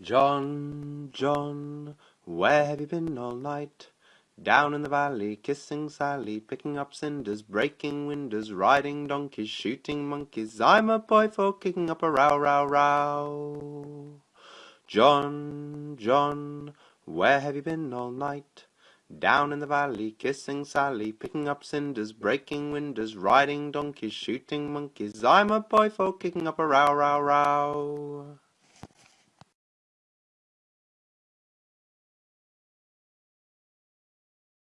John, John, where have you been all night? Down in the valley, kissing Sally, picking up cinders, breaking windows, riding donkeys, shooting monkeys. I'm a boy for kicking up a row, row, row. John, John, where have you been all night? Down in the valley, kissing Sally, picking up cinders, breaking windows, riding donkeys, shooting monkeys. I'm a boy for kicking up a row, row, row.